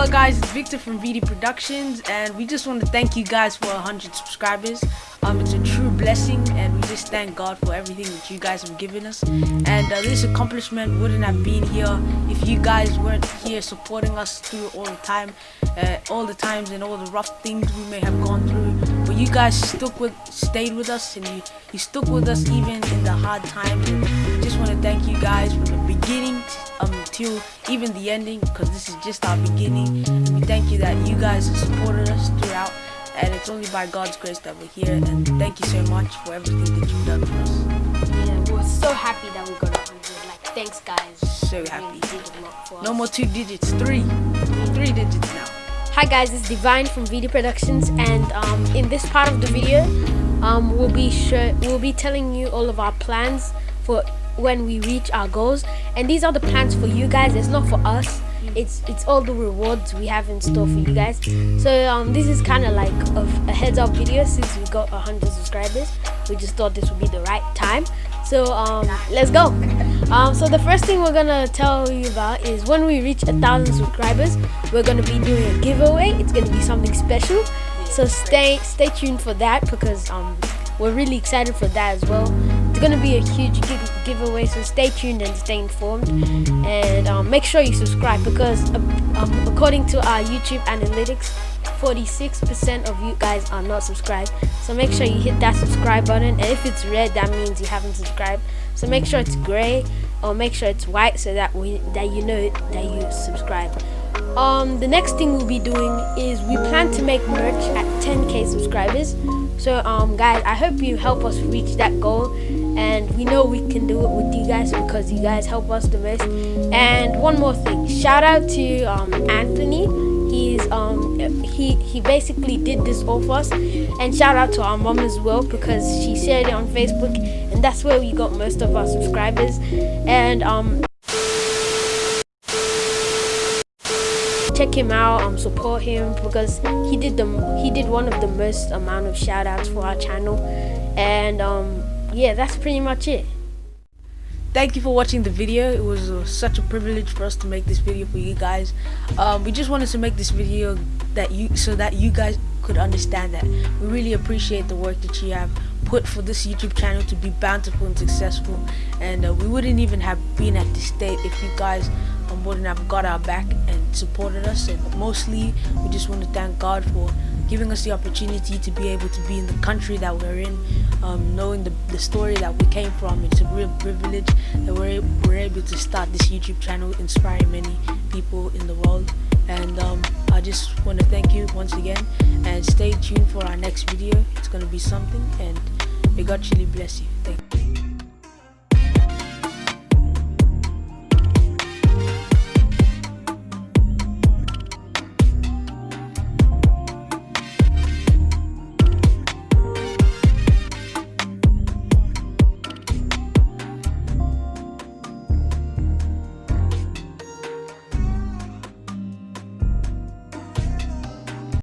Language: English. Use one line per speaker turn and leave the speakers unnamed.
Hello guys, it's Victor from VD Productions and we just want to thank you guys for 100 subscribers. Um, it's a true blessing and we just thank God for everything that you guys have given us. And uh, this accomplishment wouldn't have been here if you guys weren't here supporting us through all the time, uh, all the times and all the rough things we may have gone through. You guys stuck with, stayed with us and you, you stuck with us even in the hard times. And just want to thank you guys from the beginning um, till even the ending because this is just our beginning. And we thank you that you guys have supported us throughout and it's only by God's grace that we're here and thank you so much for everything that you've done for us.
Yeah, we're so happy that we got 100. Like, thanks guys.
So happy. no more two digits, three. Three digits now.
Hi guys, it's Divine from VD Productions and um, in this part of the video um, we'll be sure we'll be telling you all of our plans for when we reach our goals. And these are the plans for you guys it's not for us. It's it's all the rewards we have in store for you guys. So um this is kind of like a, a, heads up video since we got 100 subscribers. We just thought this would be the right time. So um let's go um so the first thing we're gonna tell you about is when we reach a thousand subscribers we're gonna be doing a giveaway. It's gonna be something special. So stay stay tuned for that because um we're really excited for that as well. It's to be a huge give giveaway, so stay tuned and stay informed. And um, make sure you subscribe because, uh, according to our YouTube analytics, 46% of you guys are not subscribed. So make sure you hit that subscribe button. And if it's red, that means you haven't subscribed. So make sure it's gray or make sure it's white so that we that you know that you subscribe. Um, the next thing we'll be doing is we plan to make merch at 10k subscribers. So um, guys, I hope you help us reach that goal and we know we can do it with you guys because you guys help us the most and one more thing shout out to um, Anthony he's um he he basically did this all for us. And shout out to our mom as well because she shared it on Facebook and that's where we got most of our subscribers. And um check him out um support him because he did the he did one of the most amount of shout outs for our channel. And um yeah, that's pretty much it.
Thank you for watching the video. It was uh, such a privilege for us to make this video for you guys. Um, we just wanted to make this video that you so that you guys could understand that we really appreciate the work that you have put for this YouTube channel to be bountiful and successful. And uh, we wouldn't even have been at this state if you guys um, wouldn't have got our back and supported us. And mostly, we just want to thank God for giving us the opportunity to be able to be in the country that we're in, um, knowing the, the story that we came from. It's a real privilege that we're, we're able to start this YouTube channel, inspiring many people in the world. And um, I just want to thank you once again and stay tuned for our next video. It's going to be something and may God truly bless you. Thank you.